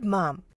good, Mom.